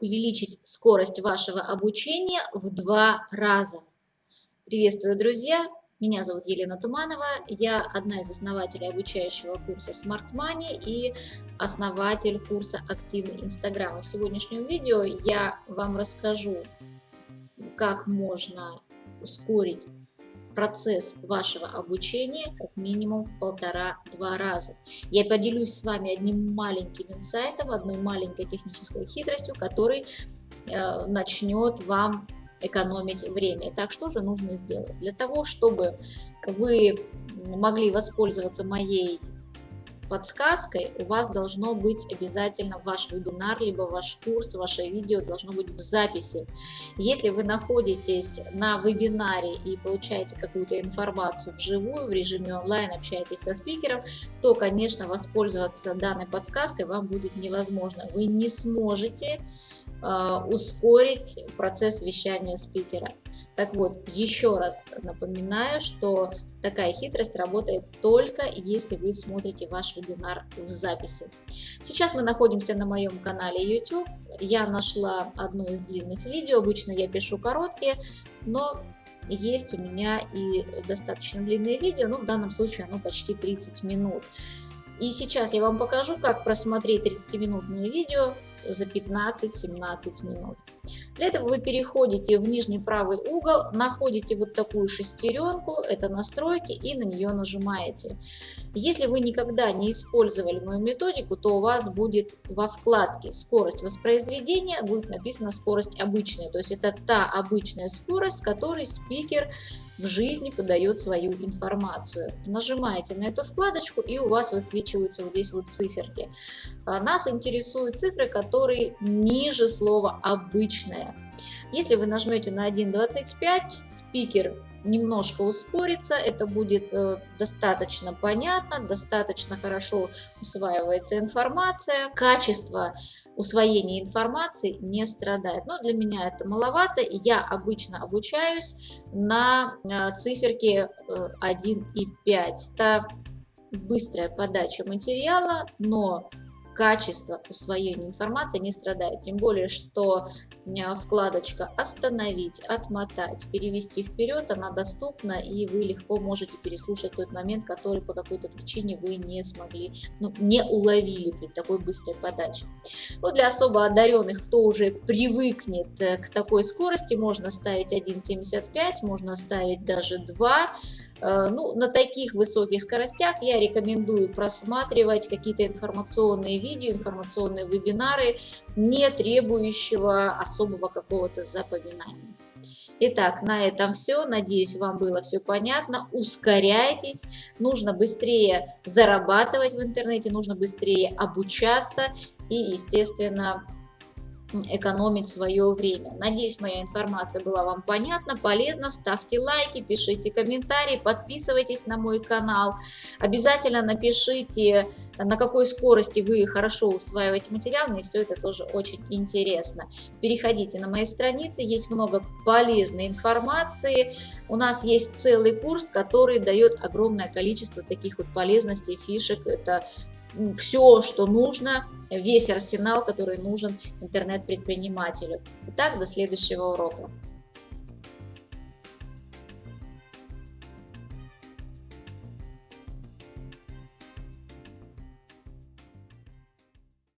увеличить скорость вашего обучения в два раза. Приветствую, друзья! Меня зовут Елена Туманова, я одна из основателей обучающего курса Smart Money и основатель курса Активный Инстаграм. В сегодняшнем видео я вам расскажу, как можно ускорить процесс вашего обучения как минимум в полтора-два раза. Я поделюсь с вами одним маленьким инсайтом, одной маленькой технической хитростью, который э, начнет вам экономить время. Так что же нужно сделать? Для того, чтобы вы могли воспользоваться моей подсказкой у вас должно быть обязательно ваш вебинар, либо ваш курс, ваше видео должно быть в записи. Если вы находитесь на вебинаре и получаете какую-то информацию вживую, в режиме онлайн, общаетесь со спикером, то, конечно, воспользоваться данной подсказкой вам будет невозможно. Вы не сможете ускорить процесс вещания спикера. Так вот, еще раз напоминаю, что такая хитрость работает только если вы смотрите ваш вебинар в записи. Сейчас мы находимся на моем канале YouTube. Я нашла одно из длинных видео, обычно я пишу короткие, но есть у меня и достаточно длинные видео, но в данном случае оно почти 30 минут. И сейчас я вам покажу, как просмотреть 30-минутное видео за 15-17 минут. Для этого вы переходите в нижний правый угол, находите вот такую шестеренку, это настройки, и на нее нажимаете. Если вы никогда не использовали мою методику, то у вас будет во вкладке «Скорость воспроизведения» будет написано «Скорость обычная». То есть это та обычная скорость, с которой спикер в жизни подает свою информацию. Нажимаете на эту вкладочку и у вас высвечиваются вот здесь вот циферки. А, нас интересуют цифры, которые ниже слова «обычная». Если вы нажмете на 1.25, спикер немножко ускорится, это будет э, достаточно понятно, достаточно хорошо усваивается информация, качество усвоения информации не страдает. Но для меня это маловато, я обычно обучаюсь на э, циферке 1 э, и 5. Это быстрая подача материала, но качество усвоения информации не страдает. Тем более, что вкладочка «Остановить», «Отмотать», «Перевести вперед» она доступна, и вы легко можете переслушать тот момент, который по какой-то причине вы не смогли, ну, не уловили при такой быстрой подаче. Вот для особо одаренных, кто уже привыкнет э, к такой скорости, можно ставить 1.75, можно ставить даже 2 Э, ну, на таких высоких скоростях я рекомендую просматривать какие-то информационные видео, информационные вебинары, не требующего особого какого-то запоминания. Итак, на этом все. Надеюсь, вам было все понятно. Ускоряйтесь. Нужно быстрее зарабатывать в интернете, нужно быстрее обучаться и, естественно, экономить свое время. Надеюсь, моя информация была вам понятна, полезна. Ставьте лайки, пишите комментарии, подписывайтесь на мой канал. Обязательно напишите, на какой скорости вы хорошо усваиваете материал. Мне все это тоже очень интересно. Переходите на мои страницы, есть много полезной информации. У нас есть целый курс, который дает огромное количество таких вот полезностей, фишек. Это все, что нужно, весь арсенал, который нужен интернет-предпринимателю. Итак, до следующего урока.